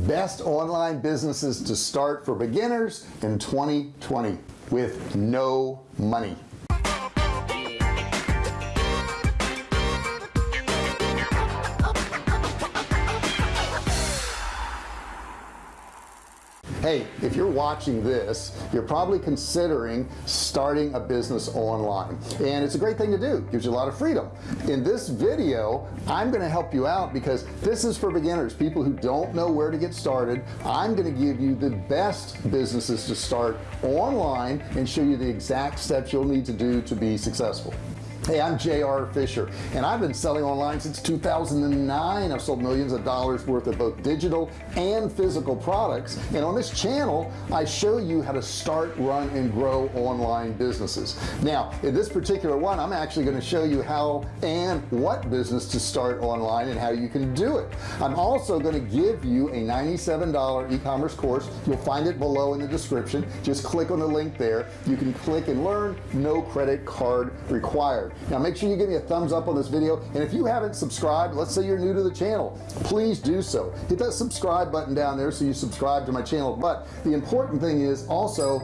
best online businesses to start for beginners in 2020 with no money hey if you're watching this you're probably considering starting a business online. And it's a great thing to do. Gives you a lot of freedom. In this video I'm going to help you out because this is for beginners people who don't know where to get started. I'm going to give you the best businesses to start online and show you the exact steps you'll need to do to be successful Hey, I'm JR Fisher and I've been selling online since 2009 I've sold millions of dollars worth of both digital and physical products and on this channel I show you how to start run and grow online businesses. Now in this particular one I'm actually going to show you how and what business to start online and how you can do it. I'm also going to give you a $97 e-commerce course. You'll find it below in the description. Just click on the link there. You can click and learn. No credit card required now make sure you give me a thumbs up on this video and if you haven't subscribed let's say you're new to the channel please do so. Hit that subscribe button down there so you subscribe to my channel but the important thing is also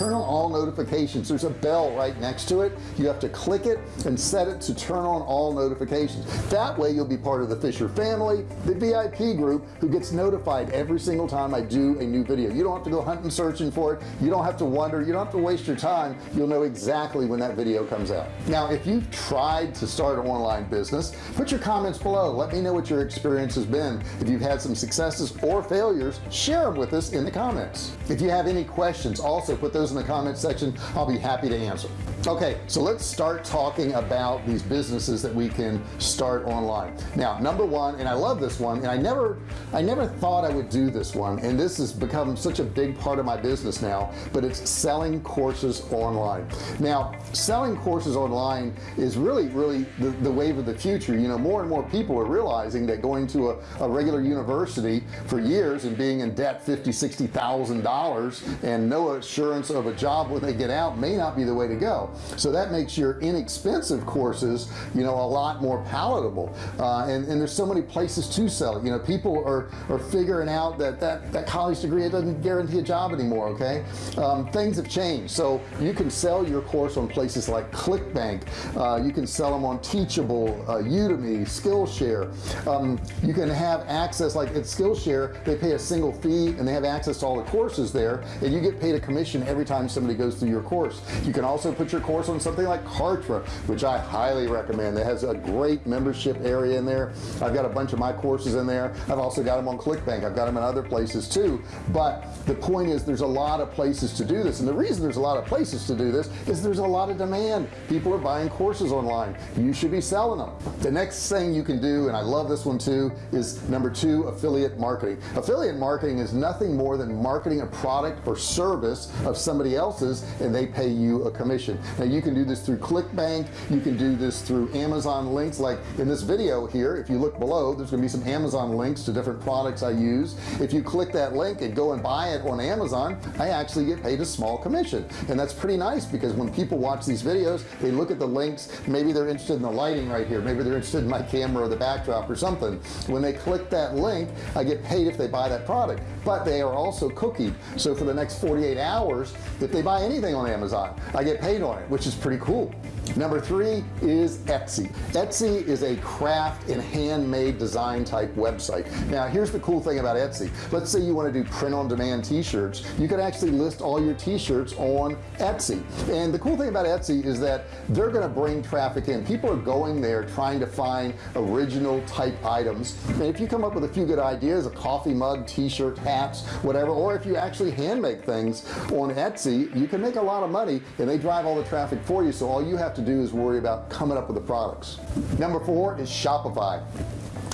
turn on all notifications. There's a bell right next to it. You have to click it and set it to turn on all notifications. That way you'll be part of the Fisher family the VIP group who gets notified every single time I do a new video. You don't have to go hunting searching for it. You don't have to wonder. You don't have to waste your time. You'll know exactly when that video comes out. Now if you've tried to start an online business put your comments below. Let me know what your experience has been. If you've had some successes or failures share them with us in the comments. If you have any questions also put those in the comment section. I'll be happy to answer. Okay so let's start talking about these businesses that we can start online. Now number one and I love this one and I never I never thought I would do this one and this has become such a big part of my business now but it's selling courses online. Now selling courses online is really really the, the wave of the future. You know more and more people are realizing that going to a, a regular university for years and being in debt 50 60 thousand dollars and no assurance of a job when they get out may not be the way to go. So that makes your inexpensive courses you know a lot more palatable. Uh, and, and there's so many places to sell it. You know people are are figuring out that that that college degree it doesn't guarantee a job anymore okay? Um, things have changed. So you can sell your course on places like clickbank. Uh, you can sell them on teachable uh, udemy skillshare. Um, you can have access like at skillshare they pay a single fee and they have access to all the courses there and you get paid a commission every time somebody goes through your course. You can also put your course on something like Kartra which I highly recommend. That has a great membership area in there. I've got a bunch of my courses in there. I've also got them on ClickBank. I've got them in other places too. But the point is there's a lot of places to do this. And the reason there's a lot of places to do this is there's a lot of demand. People are buying courses online. You should be selling them the next thing you can do and I love this one too is number two affiliate marketing. Affiliate marketing is nothing more than marketing a product or service of somebody else's and they pay you a commission. Now you can do this through clickbank. You can do this through Amazon links. Like in this video here if you look below there's gonna be some Amazon links to different products I use. If you click that link and go and buy it on Amazon I actually get paid a small commission. And that's pretty nice because when people watch these videos they look at the links. Maybe they're interested in the lighting right here. Maybe they're interested in my camera or the backdrop or something. When they click that link I get paid if they buy that product. But they are also cookied so for the next 48 hours if they buy anything on Amazon I get paid on it which is pretty cool number three is Etsy. Etsy is a craft and handmade design type website. Now here's the cool thing about Etsy. Let's say you want to do print-on-demand t-shirts. You can actually list all your t-shirts on Etsy. And the cool thing about Etsy is that they're going to bring traffic in. People are going there trying to find original type items. And if you come up with a few good ideas a coffee mug t-shirt hats whatever or if you actually hand make things on Etsy you can make a lot of money and they drive all the traffic for you. So all you have to do is worry about coming up with the products. Number four is Shopify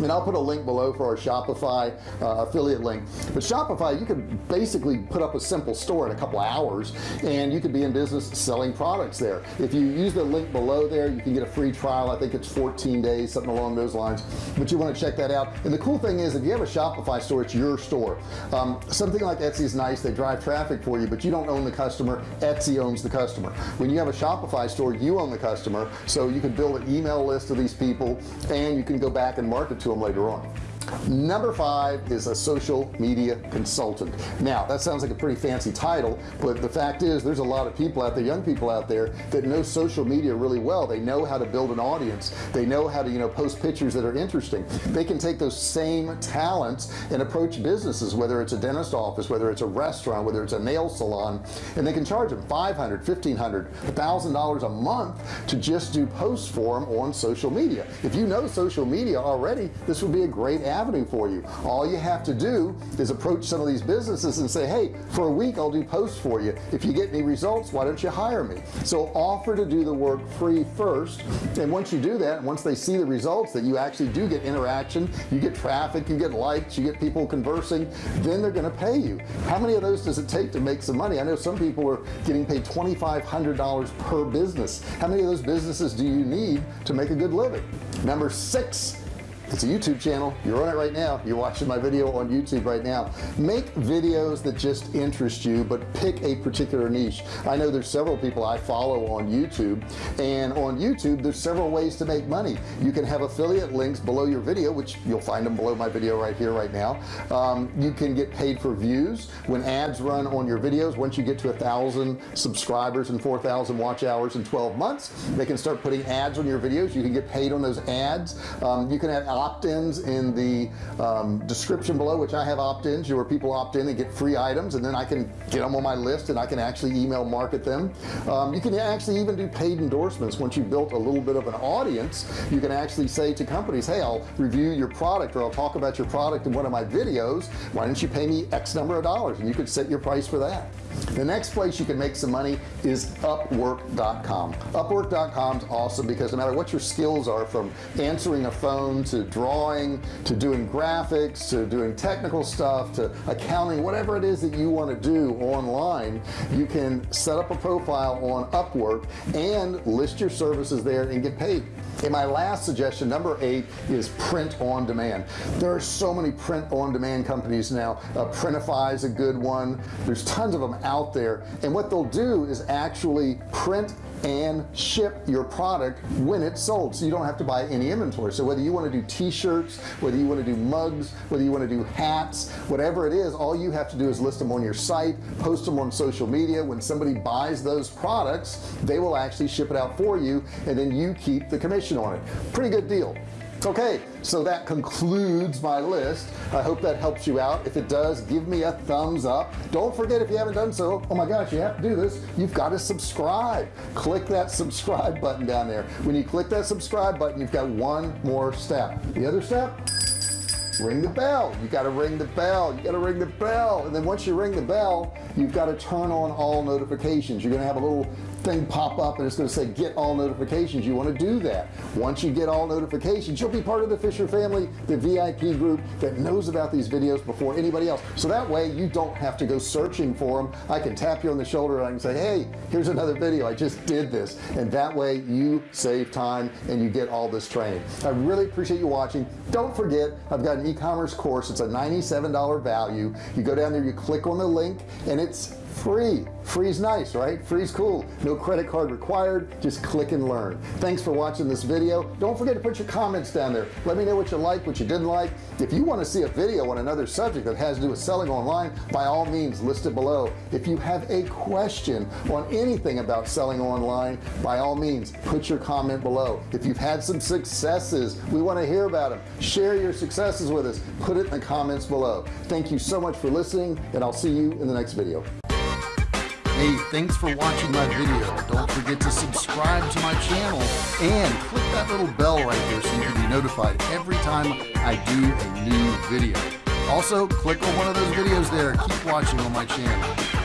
and I'll put a link below for our Shopify uh, affiliate link. But Shopify you can basically put up a simple store in a couple hours and you could be in business selling products there. If you use the link below there you can get a free trial. I think it's 14 days something along those lines. But you want to check that out. And the cool thing is if you have a Shopify store it's your store. Um, something like Etsy is nice. They drive traffic for you but you don't own the customer. Etsy owns the customer. When you have a Shopify store you own the customer. So you can build an email list of these people and you can go back and market to them later on number five is a social media consultant. Now that sounds like a pretty fancy title but the fact is there's a lot of people out there young people out there that know social media really well. They know how to build an audience. They know how to you know post pictures that are interesting. They can take those same talents and approach businesses whether it's a dentist office whether it's a restaurant whether it's a nail salon and they can charge them 500 1500 thousand dollars a month to just do posts for them on social media. If you know social media already this would be a great avenue for you. All you have to do is approach some of these businesses and say hey for a week I'll do posts for you. If you get any results why don't you hire me? So offer to do the work free first. And once you do that once they see the results that you actually do get interaction you get traffic you get likes you get people conversing then they're to pay you. How many of those does it take to make some money? I know some people are getting paid $2,500 per business. How many of those businesses do you need to make a good living? Number six it's a YouTube channel. You're on it right now. You're watching my video on YouTube right now. Make videos that just interest you but pick a particular niche. I know there's several people I follow on YouTube and on YouTube there's several ways to make money. You can have affiliate links below your video which you'll find them below my video right here right now. Um, you can get paid for views. When ads run on your videos once you get to a thousand subscribers and 4,000 watch hours in 12 months they can start putting ads on your videos. You can get paid on those ads. Um, you can have opt-ins in the um, description below which I have opt-ins where people opt in and get free items and then I can get them on my list and I can actually email market them. Um, you can actually even do paid endorsements. Once you've built a little bit of an audience you can actually say to companies hey I'll review your product or I'll talk about your product in one of my videos. Why don't you pay me X number of dollars? And you could set your price for that. The next place you can make some money is upwork.com upwork.com is awesome because no matter what your skills are from answering a phone to drawing to doing graphics to doing technical stuff to accounting whatever it is that you want to do online you can set up a profile on Upwork and list your services there and get paid. And my last suggestion number eight is print on demand. There are so many print on demand companies now. Uh, Printify is a good one. There's tons of them out there. And what they'll do is actually print and ship your product when it's sold so you don't have to buy any inventory. So whether you want to do t-shirts whether you want to do mugs whether you want to do hats whatever it is all you have to do is list them on your site post them on social media. When somebody buys those products they will actually ship it out for you and then you keep the commission on it. Pretty good deal okay so that concludes my list. I hope that helps you out. If it does give me a thumbs up. Don't forget if you haven't done so oh my gosh you have to do this. You've got to subscribe. Click that subscribe button down there. When you click that subscribe button you've got one more step. The other step ring the bell. You got to ring the bell. You got to ring the bell. And then once you ring the bell you've got to turn on all notifications. You're gonna have a little thing pop up and it's going to say get all notifications. You want to do that. Once you get all notifications you'll be part of the Fisher family the VIP group that knows about these videos before anybody else. So that way you don't have to go searching for them I can tap you on the shoulder and I can say hey here's another video. I just did this. And that way you save time and you get all this training. I really appreciate you watching. Don't forget I've got an e-commerce course. It's a $97 value. You go down there you click on the link and it's free. Free's nice right? Free's cool. No credit card required. Just click and learn. Thanks for watching this video. Don't forget to put your comments down there. Let me know what you like what you didn't like. If you want to see a video on another subject that has to do with selling online by all means list it below. If you have a question on anything about selling online by all means put your comment below. If you've had some successes we want to hear about them share your successes with us. Put it in the comments below. Thank you so much for listening and I'll see you in the next video Hey, thanks for watching my video. Don't forget to subscribe to my channel and click that little bell right there so you can be notified every time I do a new video. Also, click on one of those videos there. Keep watching on my channel.